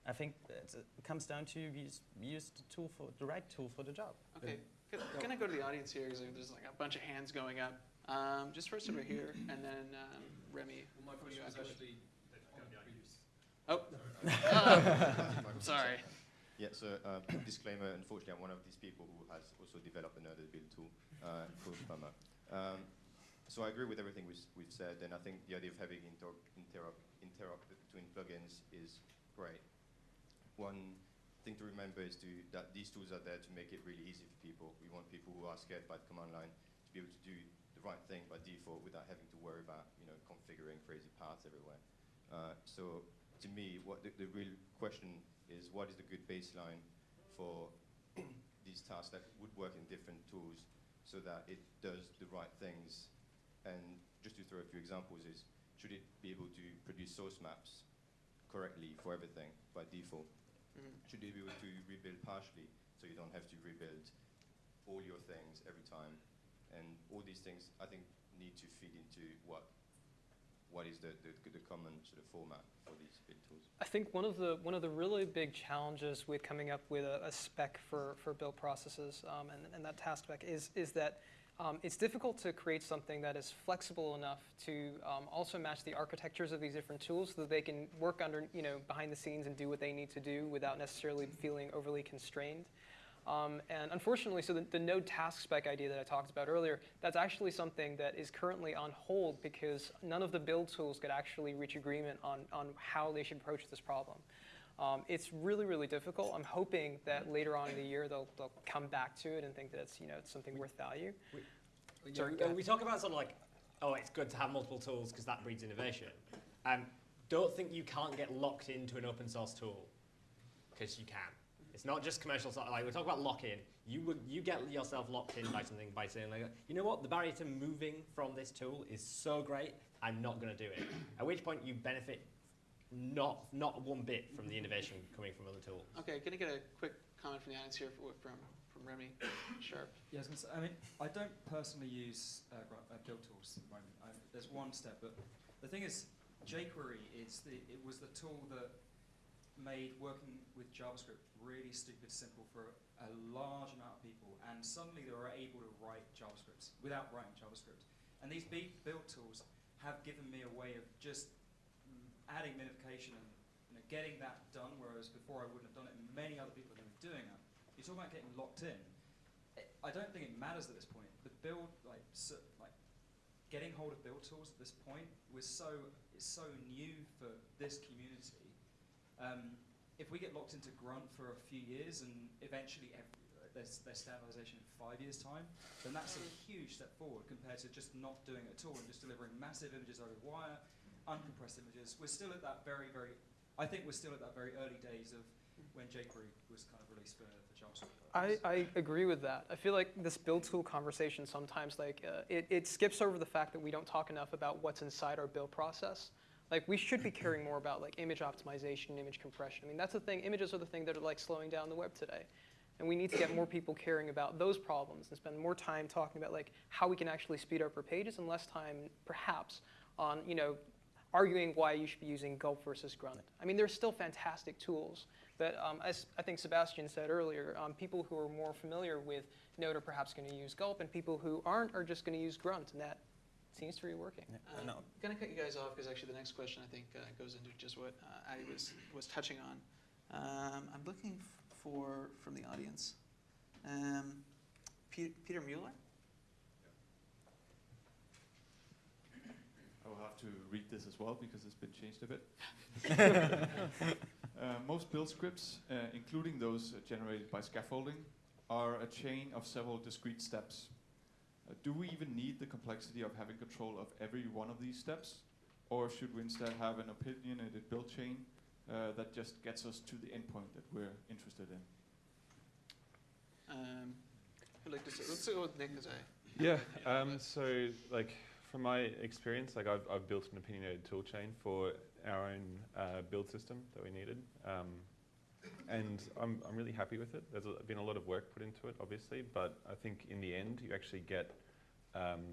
I think it comes down to use, use the tool for the right tool for the job. Okay, good. Can I go to the audience here? Because there's like a bunch of hands going up. Um, just first over here, and then um, Remy. Well, my what question you was afterwards? actually on the previous. Oh. Sorry. Yeah, so uh, disclaimer, unfortunately, I'm one of these people who has also developed another build tool uh, called Plumber. Um, so I agree with everything we've, we've said, and I think the idea of having inter interop, interop between plugins is great. One thing to remember is to, that these tools are there to make it really easy for people. We want people who are scared by the command line to be able to do the right thing by default without having to worry about you know, configuring crazy paths everywhere. Uh, so to me, what the, the real question is what is the good baseline for these tasks that would work in different tools so that it does the right things. And just to throw a few examples is, should it be able to produce source maps correctly for everything by default? Mhm. Should it be able to rebuild partially so you don't have to rebuild all your things every time? And all these things, I think, need to feed into what what is the, the, the common sort of format for these build tools. I think one of the one of the really big challenges with coming up with a, a spec for, for build processes um, and, and that task spec is is that um, it's difficult to create something that is flexible enough to um, also match the architectures of these different tools so that they can work under you know behind the scenes and do what they need to do without necessarily feeling overly constrained. Um, and unfortunately, so the, the node task spec idea that I talked about earlier, that's actually something that is currently on hold because none of the build tools could actually reach agreement on, on how they should approach this problem. Um, it's really, really difficult. I'm hoping that later on in the year they'll, they'll come back to it and think that it's, you know, it's something worth value. Sorry, we, go ahead. we talk about sort of like, oh, it's good to have multiple tools because that breeds innovation. Um, don't think you can't get locked into an open source tool because you can. It's not just commercial. So, like we talk about lock-in. You would you get yourself locked in by something by saying like, you know what, the barrier to moving from this tool is so great, I'm not going to do it. At which point you benefit not not one bit from the innovation coming from other tools. Okay, can I get a quick comment from the audience here for, from from Remy Sharp? Yeah, I was gonna say, I mean, I don't personally use uh, uh, build tools at the moment. I, there's one step, but the thing is, jQuery is the it was the tool that made working with JavaScript really stupid simple for a large amount of people, and suddenly they were able to write JavaScripts without writing JavaScript. And these b- build tools have given me a way of just mm, adding minification and you know, getting that done, whereas before I wouldn't have done it, and many other people have been doing it. you talk about getting locked in. I don't think it matters at this point. The build, like, so, like, getting hold of build tools at this point was so it's so new for this community. Um, if we get locked into Grunt for a few years and eventually every, there's, there's standardization in five years' time, then that's a huge step forward compared to just not doing it at all and just delivering massive images over wire, uncompressed images. We're still at that very, very, I think we're still at that very early days of when jQuery was kind of released for, for JavaScript. I, I agree with that. I feel like this build tool conversation sometimes like uh, it, it skips over the fact that we don't talk enough about what's inside our build process. Like we should be caring more about like image optimization, image compression. I mean that's the thing. Images are the thing that are like slowing down the web today, and we need to get more people caring about those problems and spend more time talking about like how we can actually speed up our pages and less time perhaps on you know arguing why you should be using Gulp versus Grunt. I mean there's still fantastic tools. But um, as I think Sebastian said earlier, um, people who are more familiar with Node are perhaps going to use Gulp, and people who aren't are just going to use Grunt, and that seems to be working. Yeah, no. I'm gonna cut you guys off because actually the next question I think uh, goes into just what uh, Addy was was touching on. Um, I'm looking f- for from the audience. Um, Pe- Peter Mueller. I will have to read this as well because it's been changed a bit. uh, most build scripts, uh, including those uh, generated by scaffolding, are a chain of several discrete steps. Uh, do we even need the complexity of having control of every one of these steps? Or should we instead have an opinionated build chain uh, that just gets us to the endpoint that we're interested in? Um, who'd like to say- let's go with Nick as I. Yeah. Um, so, like, from my experience, like I've, I've built an opinionated toolchain for our own uh, build system that we needed, um, and I'm, I'm really happy with it. There's a, been a lot of work put into it, obviously, but I think in the end, you actually get, um,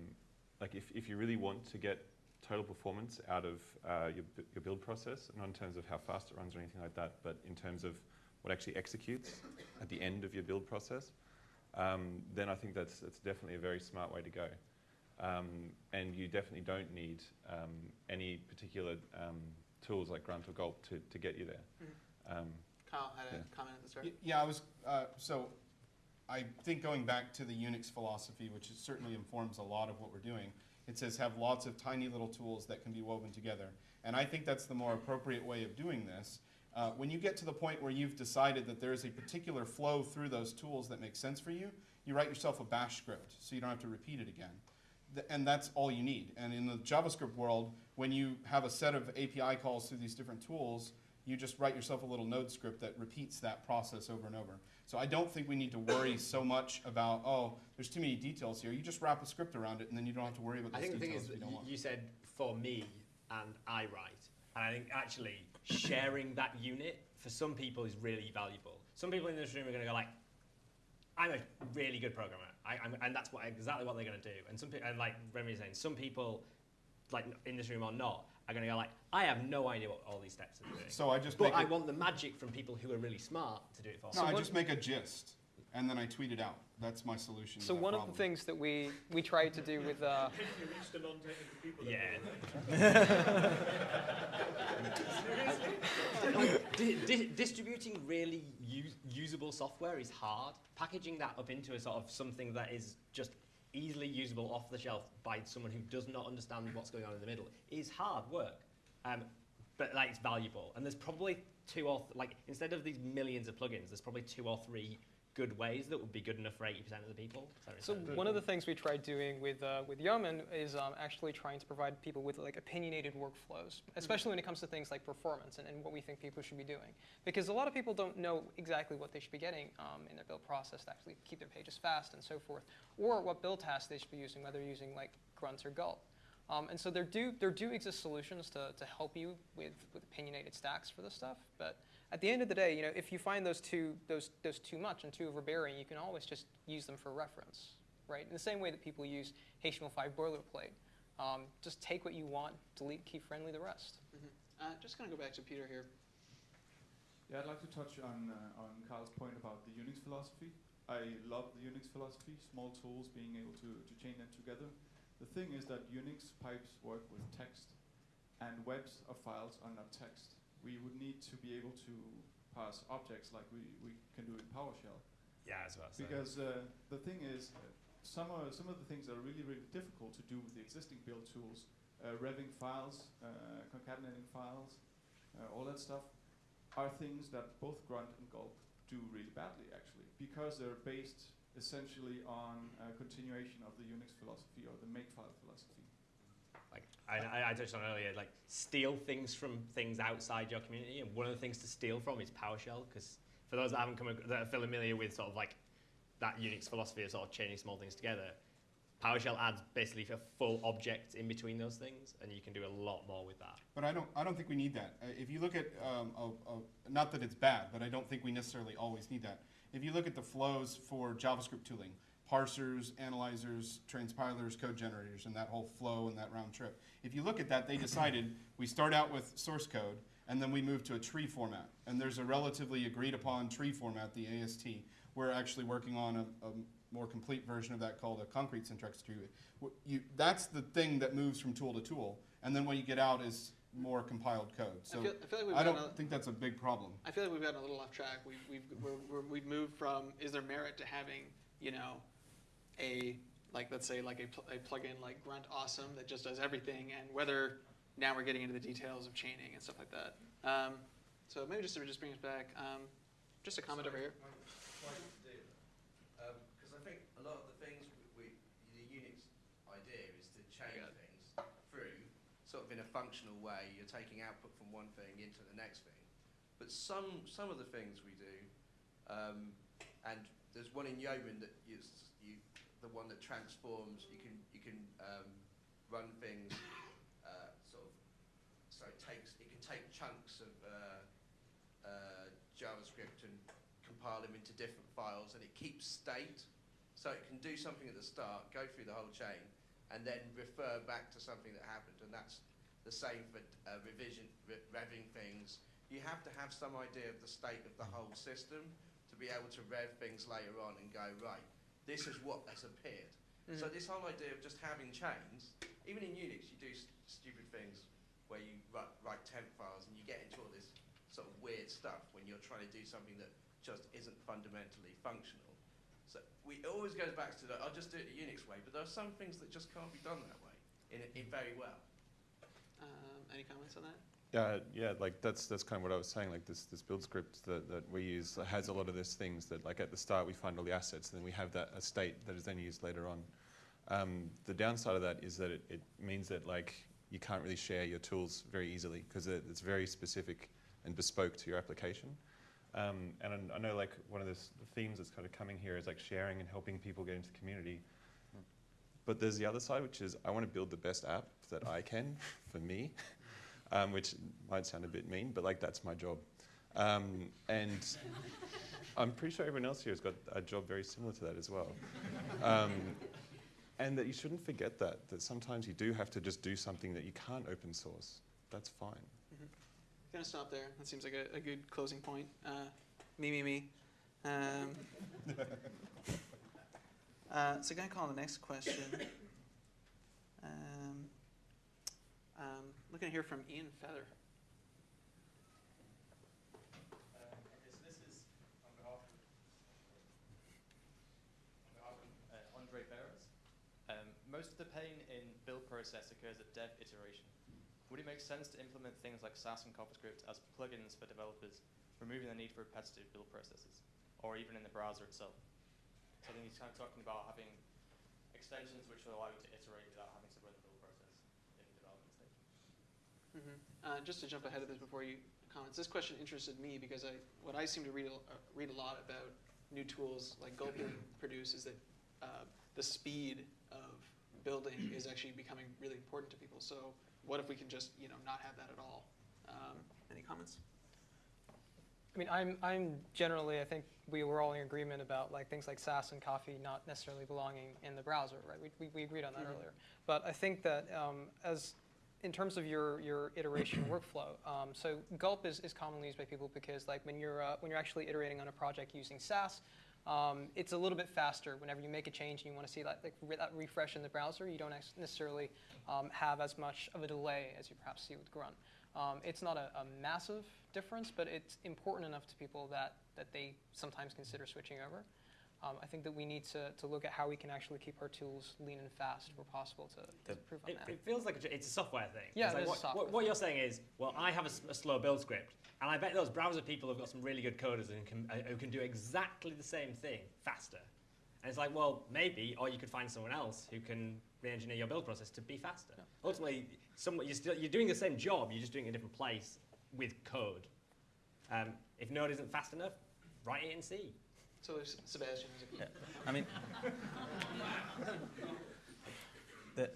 like, if, if you really want to get total performance out of uh, your, your build process, not in terms of how fast it runs or anything like that, but in terms of what actually executes at the end of your build process, um, then I think that's, that's definitely a very smart way to go. Um, and you definitely don't need um, any particular um, tools like Grunt or Gulp to, to get you there. Um, Kyle had a Yeah. comment at the start. Y- Yeah, I was, uh, so I think going back to the Unix philosophy, which is certainly informs a lot of what we're doing, it says have lots of tiny little tools that can be woven together. And I think that's the more appropriate way of doing this. Uh, when you get to the point where you've decided that there's a particular flow through those tools that makes sense for you, you write yourself a bash script so you don't have to repeat it again. Th- and that's all you need. And in the JavaScript world, when you have a set of API calls through these different tools, you just write yourself a little node script that repeats that process over and over. So I don't think we need to worry so much about, oh, there's too many details here. You just wrap a script around it and then you don't have to worry about I those think the thing details is, you you, you said for me and I write, and I think actually sharing that unit for some people is really valuable. Some people in this room are going to go like, "I'm a really good programmer," I, I'm, and that's what exactly what they're going to do. And some people, and like Remy was saying, some people, like in this room or not, are going to go like, "I have no idea what all these steps are doing." So I just but make I want the magic from people who are really smart to do it for No, me. I just make a gist and then I tweet it out. That's my solution. to So that one of the things that we, we tried to do with uh, You reach the non-technical people. Yeah. Di- di- distributing really us- usable software is hard. Packaging that up into a sort of something that is just easily usable off the shelf by someone who does not understand what's going on in the middle is hard work. Um, but like it's valuable, and there's probably two or like instead of these millions of plugins, there's probably two or three good ways that would be good enough for 80% of the people. Does that make So one of the things we tried doing with uh, with Yeoman is um, actually trying to provide people with like opinionated workflows, especially when it comes to things like performance and, and what we think people should be doing. Because a lot of people don't know exactly what they should be getting um, in their build process to actually keep their pages fast and so forth, or what build tasks they should be using, whether using like Grunt or Gulp. Um, and so there do there do exist solutions to, to help you with, with opinionated stacks for this stuff, but at the end of the day, you know, if you find those two those those too much and too overbearing, you can always just use them for reference, right? In the same way that people use HTML5 boilerplate, um, just take what you want, delete key friendly the rest. Mhm. Uh, just gonna go back to Peter here. Yeah, I'd like to touch on uh, on Carl's point about the Unix philosophy. I love the Unix philosophy, small tools, being able to, to chain them together. The thing is that Unix pipes work with text, and webs of files are not text. We would need to be able to pass objects like we, we can do in PowerShell. Yeah, as well. Because uh, the thing is, uh, some are, some of the things that are really really difficult to do with the existing build tools, uh, revving files, uh, concatenating files, uh, all that stuff, are things that both Grunt and Gulp do really badly actually, because they're based essentially on a continuation of the Unix philosophy or the makefile philosophy. Like I, I, touched on earlier, like steal things from things outside your community, and one of the things to steal from is PowerShell. Because for those that haven't come that are familiar with sort of like that Unix philosophy of sort of chaining small things together, PowerShell adds basically a full object in between those things, and you can do a lot more with that. But I don't, I don't think we need that. Uh, if you look at, um, a, a, not that it's bad, but I don't think we necessarily always need that. If you look at the flows for JavaScript tooling, parsers, analyzers, transpilers, code generators, and that whole flow and that round trip. If you look at that, they decided we start out with source code, and then we move to a tree format. And there's a relatively agreed upon tree format, the AST. We're actually working on a, a more complete version of that called a concrete syntax tree. You, that's the thing that moves from tool to tool, and then what you get out is more compiled code. So I feel, I feel like we've I don't a- think that's a big problem. I feel like we've gotten a little off track. We've, we've, we're, we've moved from is there merit to having, you know, a, like, let's say, like a, pl- a plugin like Grunt Awesome that just does everything, and whether now we're getting into the details of chaining and stuff like that. Um, so maybe just to just bring us back, um, just a comment over here. Because I think a lot of the things we, we, the Unix idea is to change things through sort of in a functional way. You're taking output from one thing into the next thing. But some some of the things we do, um, and there's one in Yeoman that you the one that transforms. You can you can um, run things uh, sort of so it takes it can take chunks of uh, uh, JavaScript and compile them into different files, and it keeps state. So it can do something at the start, go through the whole chain, and then refer back to something that happened. And that's the same for uh, revision, re- revving things. You have to have some idea of the state of the whole system to be able to rev things later on and go right. This is what has appeared. So Mhm. this whole idea of just having chains, even in Unix, you do s- stupid things where you write, write temp files and you get into all this sort of weird stuff when you're trying to do something that just isn't fundamentally functional. So we it always goes back to the I'll just do it the Unix way, but there are some things that just can't be done that way in, in very well. Um, any comments on that? Yeah, yeah, like that's that's kind of what I was saying. Like this this build script that, that we use has a lot of those things that like at the start we find all the assets, and then we have that a state that is then used later on. Um, the downside of that is that it, it means that like you can't really share your tools very easily because it, it's very specific and bespoke to your application. Um, and I, I know like one of the themes that's kind of coming here is like sharing and helping people get into the community. But there's the other side, which is I want to build the best app that I can for me, um, which might sound a bit mean, but like that's my job. Um, and I'm pretty sure everyone else here has got a job very similar to that as well. Um, and that you shouldn't forget that, that sometimes you do have to just do something that you can't open source. That's fine. Gonna stop there. That seems like a, a good closing point. Uh, me, me, me. Um, uh, so, gonna call on the next question. Um, um, looking to hear from Ian Feather. Uh, Beres. Um, most of the pain in build process occurs at dev iteration. Would it make sense to implement things like Sass and CoffeeScript as plugins for developers, removing the need for repetitive build processes, or even in the browser itself? So I think he's kind of talking about having extensions which will allow you to iterate without having to run the build process in the development stage. Mhm. Uh, just to jump ahead of this before you comments, this question interested me because I, what I seem to read a, uh, read a lot about new tools like Gulpin produce is that uh, the speed of building is actually becoming really important to people. So what if we can just you know not have that at all? Um, any comments? I mean, I'm, I'm generally, I think we were all in agreement about like things like Sass and Coffee not necessarily belonging in the browser, right? We, we, we agreed on that Mhm. earlier. But I think that um, as in terms of your, your iteration workflow, um, so Gulp is, is commonly used by people because like when you're, uh, when you're actually iterating on a project using Sass, um, it's a little bit faster. Whenever you make a change and you want to see that, like, re- that refresh in the browser, you don't necessarily um, have as much of a delay as you perhaps see with Grunt. Um, it's not a, a massive difference, but it's important enough to people that, that they sometimes consider switching over. Um, I think that we need to, to look at how we can actually keep our tools lean and fast where possible to, to improve on It, that. it feels like a, it's a software thing. Yeah, It's it like is what, a software what, what you're saying is, well, I have a slow build script, and I bet those browser people have got some really good coders and can, uh, who can do exactly the same thing faster. And it's like, well, maybe, or you could find someone else who can re-engineer your build process to be faster. Ultimately, some, you're, still, you're doing the same job, you're just doing it in a different place with code. Um, if Node isn't fast enough, write it in C. So there's Sebastian. who's I mean, the,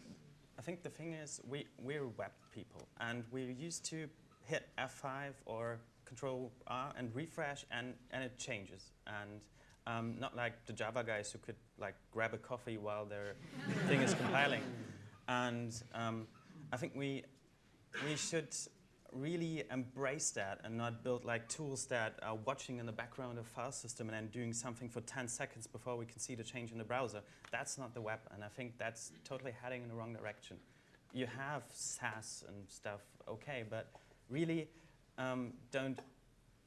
I think the thing is, we, we're web people, and we're used to hit F5 or Control R and refresh, and, and it changes. And um, not like the Java guys who could like grab a coffee while their thing is compiling. And um, I think we, we should really embrace that and not build like tools that are watching in the background of file system and then doing something for 10 seconds before we can see the change in the browser. That's not the web, and I think that's totally heading in the wrong direction. You have Sass and stuff, okay, but really um, don't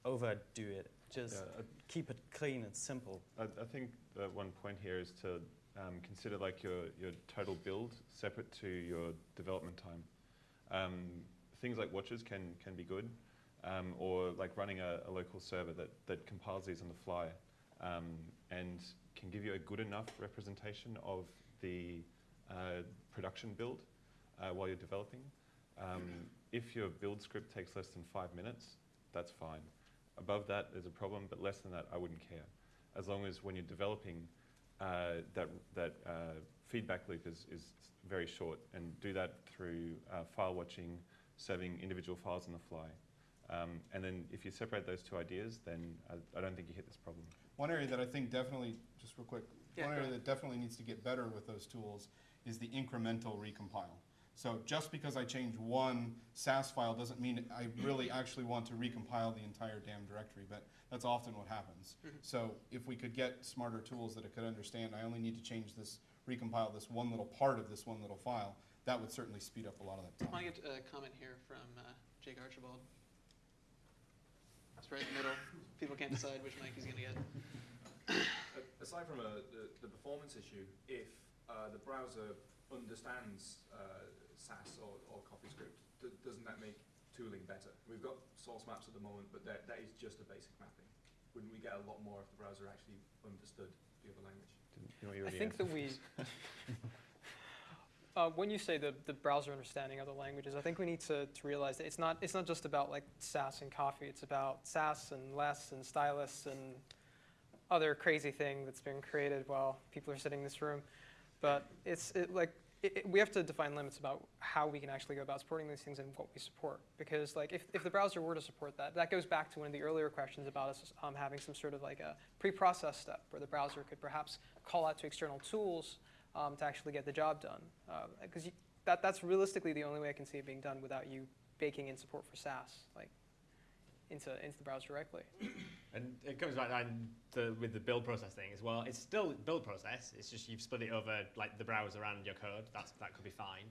overdo it. Just Yeah, keep it clean and simple. I, I think one point here is to um, consider like your, your total build separate to your development time. Um, things like watches can, can be good, um, or like running a, a local server that, that compiles these on the fly um, and can give you a good enough representation of the uh, production build uh, while you're developing. Um, if your build script takes less than five minutes, that's fine. Above that, there's a problem, but less than that, I wouldn't care. As long as when you're developing, uh, that, that uh, feedback loop is, is very short, and do that through uh, file watching, serving individual files on the fly. Um, and then if you separate those two ideas, then I, I don't think you hit this problem. One area that I think definitely, just real quick, Yeah, one area ahead. that definitely needs to get better with those tools is the incremental recompile. So just because I change one Sass file doesn't mean I really actually want to recompile the entire damn directory, but that's often what happens. Mhm. So if we could get smarter tools that it could understand, I only need to change this, recompile this one little part of this one little file, that would certainly speed up a lot of that I time. want to get a comment here from uh, Jake Archibald. It's right in the middle. People can't decide which mic he's going to get. Aside from a, the, the performance issue, if uh, the browser understands uh, Sass or, or CoffeeScript, d- doesn't that make tooling better? We've got source maps at the moment, but that, that is just a basic mapping. Wouldn't we get a lot more if the browser actually understood the other language? You know, you I think that we, uh, when you say the, the browser understanding other languages, I think we need to, to realize that it's not, it's not just about like Sass and coffee. It's about Sass and less and stylus and other crazy thing that's been created while people are sitting in this room. But it's it, like it, we have to define limits about how we can actually go about supporting these things and what we support. Because like if, if the browser were to support that, that goes back to one of the earlier questions about us um, having some sort of like a pre-process step where the browser could perhaps call out to external tools um, to actually get the job done. Because that, that's realistically the only way I can see it being done without you baking in support for Sass. like into, into the browser directly. And it comes back down to, with the build process thing as well. It's still build process. It's just you've split it over like the browser and your code. That's that could be fine.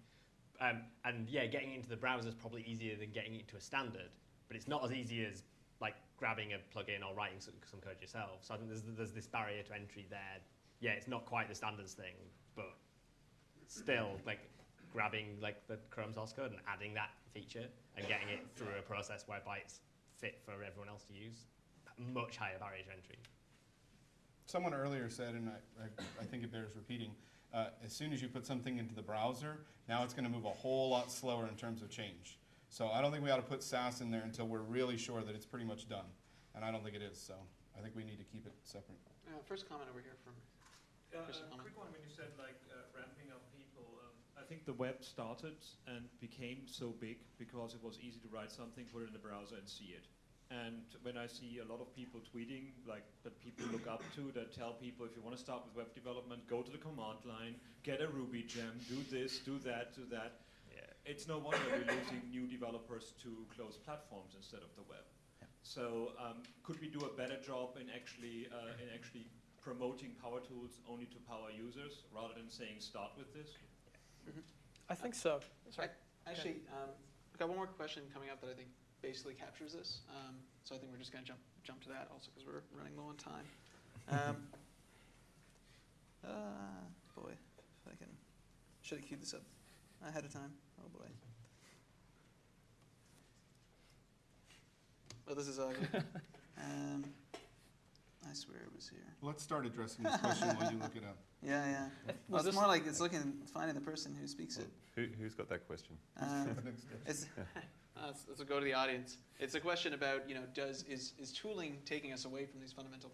Um, and yeah, getting into the browser is probably easier than getting into a standard, but it's not as easy as like grabbing a plugin or writing some, some code yourself. So I think there's there's this barrier to entry there. Yeah, it's not quite the standards thing, but still like grabbing like the Chrome source code and adding that feature and getting it through a process whereby it's fit for everyone else to use much higher barrier to entry. Someone earlier said, and I, I, I think it bears repeating, uh, as soon as you put something into the browser, now it's going to move a whole lot slower in terms of change. So I don't think we ought to put Sass in there until we're really sure that it's pretty much done. And I don't think it is, so I think we need to keep it separate. Uh, first comment over here from Uh, Chris a quick one when you said like uh, ramping up people. Um, I think the web started and became so big because it was easy to write something, put it in the browser, and see it. And when I see a lot of people tweeting, like that people look up to, that tell people if you want to start with web development, go to the command line, get a Ruby gem, do this, do that, do that. It's no wonder we're losing new developers to closed platforms instead of the web. So um, could we do a better job in actually uh, in actually promoting power tools only to power users rather than saying start with this? I think so. Sorry. Actually, um, I've got one more question coming up that I think basically captures this. Um, so I think we're just going to jump jump to that also because we're running low on time. Um, Uh, boy, if I can. Should have queued this up ahead of time. Oh boy. Oh, this is ugly. um, I swear it was here. Let's start addressing this question while you look it up. Yeah, yeah. Was Well, it's more like it's looking, finding the person who speaks it. Who, who's got that question? Um, it's, uh, let's, let's go to the audience. It's a question about, you know, does is, is tooling taking us away from these fundamental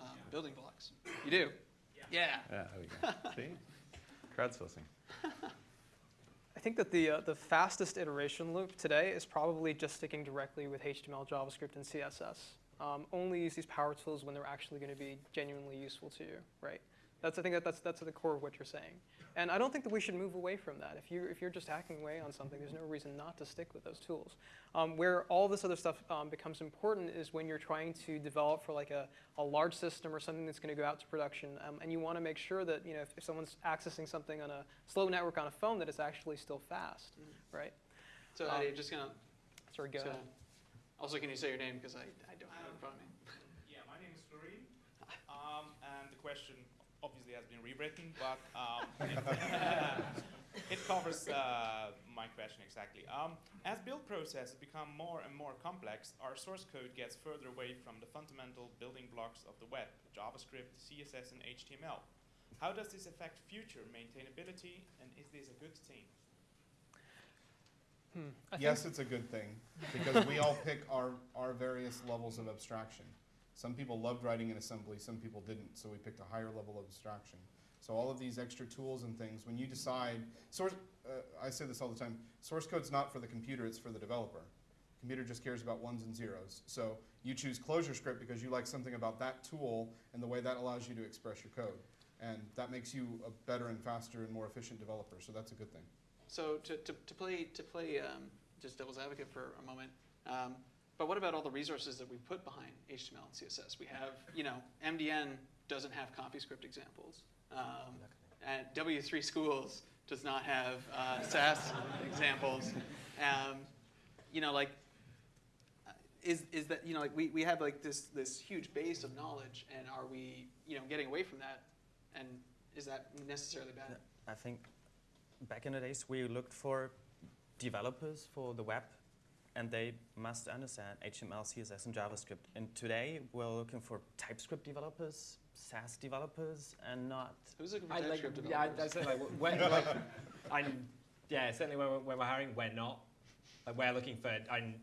um, building blocks? You do? Yeah. Yeah, there we go. See? Crowdsourcing. I think that the, uh, the fastest iteration loop today is probably just sticking directly with HTML, JavaScript, and CSS. Um, only use these power tools when they're actually going to be genuinely useful to you, right? That's, I think that that's, that's at the core of what you're saying. And I don't think that we should move away from that. If, you, if you're just hacking away on something, there's no reason not to stick with those tools. Um, where all this other stuff um, becomes important is when you're trying to develop for like a, a large system or something that's going to go out to production, um, and you want to make sure that you know if, if someone's accessing something on a slow network on a phone, that it's actually still fast, right? So Um, I'm just gonna. Sorry, go so- ahead. Also, can you say your name because I, I don't have it in front of me. Yeah, my name is Florin, um, and the question obviously has been rewritten, but um, it, it covers uh, my question exactly. Um, as build processes become more and more complex, our source code gets further away from the fundamental building blocks of the web, JavaScript, CSS, and HTML. How does this affect future maintainability, and is this a good thing? Hmm. Yes, it's a good thing because we all pick our, our various levels of abstraction. Some people loved writing in assembly, some people didn't, so we picked a higher level of abstraction. So all of these extra tools and things, when you decide, source, uh, I say this all the time, source code's not for the computer, it's for the developer. Computer just cares about ones and zeros. So you choose ClojureScript because you like something about that tool and the way that allows you to express your code. And that makes you a better and faster and more efficient developer, so that's a good thing. So to, to, to play to play um, just devil's advocate for a moment, um, but what about all the resources that we put behind HTML and CSS? We have, you know, MDN doesn't have CoffeeScript examples, um, and W3 Schools does not have uh, Sass examples. Um, you know, like, uh, is, is that, you know, like we, we have like this, this huge base of knowledge, and are we, you know, getting away from that? And is that necessarily bad? I think back in the days we looked for developers for the web and they must understand HTML, CSS, and JavaScript. And today we're looking for TypeScript developers, Sass developers, and not. Who's looking I like, yeah, I, I say like, when, like, I'm, yeah, certainly when, we're- when we're hiring, we're not. Like, we're looking for, I'm,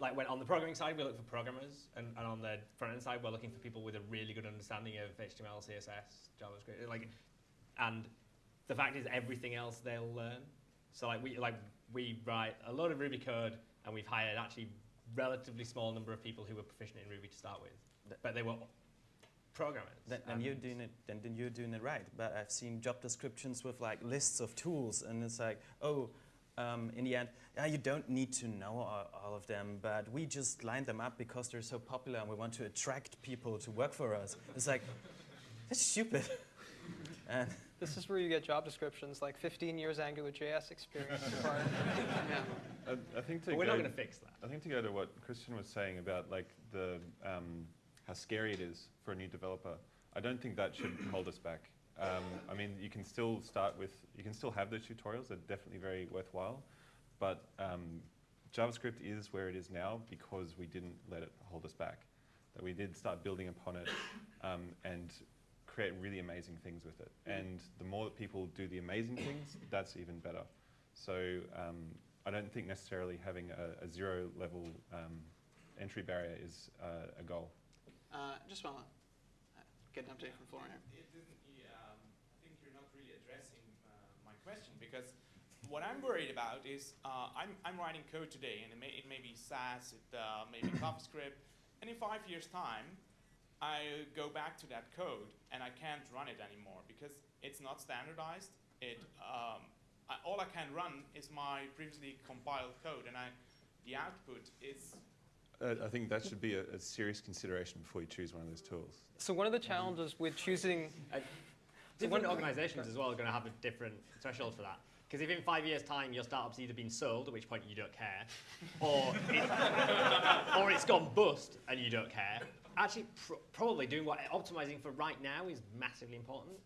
like, when on the programming side, we look for programmers, and, and on the front end side, we're looking for people with a really good understanding of HTML, CSS, JavaScript, like, and the fact is, everything else they'll learn. So, like, we, like, we write a lot of Ruby code, and we've hired actually relatively small number of people who were proficient in Ruby to start with, but they were programmers. Then, you're doing it. Then, then you're doing it right. But I've seen job descriptions with like lists of tools, and it's like, oh, um, in the end, yeah, you don't need to know all, all of them, but we just line them up because they're so popular, and we want to attract people to work for us. It's like, that's stupid. and This is where you get job descriptions like 15 years AngularJS experience required. I, I think to But we're go, not gonna fix that. I think to go to what Christian was saying about like the um, how scary it is for a new developer. I don't think that should hold us back. Um, I mean, you can still start with you can still have those tutorials. They're definitely very worthwhile, but um, JavaScript is where it is now because we didn't let it hold us back. That we did start building upon it um, and create really amazing things with it. And the more that people do the amazing things, that's even better. So um, I don't think necessarily having a, a zero level um, entry barrier is uh, a goal. Uh, just want to get an update from Florian. It didn't, um, I think you're not really addressing uh, my question because what I'm worried about is uh, I'm, I'm writing code today and it may, it may be Sass, it uh, may be CoffeeScript, and in five years' time, I go back to that code and I can't run it anymore because it's not standardized. It, um, I, all I can run is my previously compiled code, and I, the output is Uh, I think that should be a, a serious consideration before you choose one of those tools. So one of the challenges with choosing So Different one- organisations as well are going to have a different threshold for that. Because if in five years' time your startup's either been sold, at which point you don't care, or, it, or it's gone bust and you don't care, actually pr- probably doing what optimizing for right now is massively important.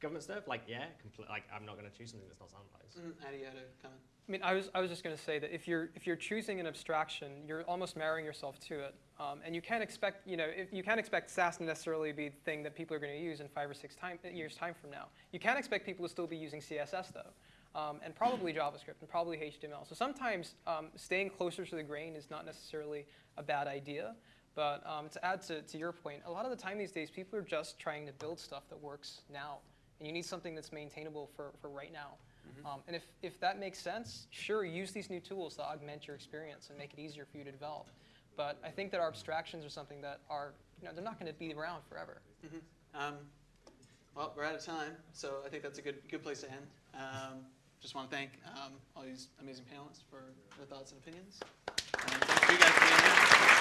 government stuff, like yeah, like I'm not going to choose something that's not sandbox. Mm, Eddie, you had a comment. I mean, I was, I was just going to say that if you're, if you're choosing an abstraction, you're almost marrying yourself to it. Um, and you can't expect, you know, if, you can't expect Sass to necessarily be the thing that people are going to use in five or six time, years' time from now. You can't expect people to still be using CSS, though, um, and probably JavaScript and probably HTML. So sometimes um, staying closer to the grain is not necessarily a bad idea. But um, to add to, to your point, a lot of the time these days, people are just trying to build stuff that works now. And you need something that's maintainable for, for right now. Um, and if, if that makes sense, sure, use these new tools to augment your experience and make it easier for you to develop. But I think that our abstractions are something that are, you know, they're not going to be around forever. Um, well, we're out of time, so I think that's a good good place to end. Um, just want to thank um, all these amazing panelists for their thoughts and opinions. And thank you guys for being here.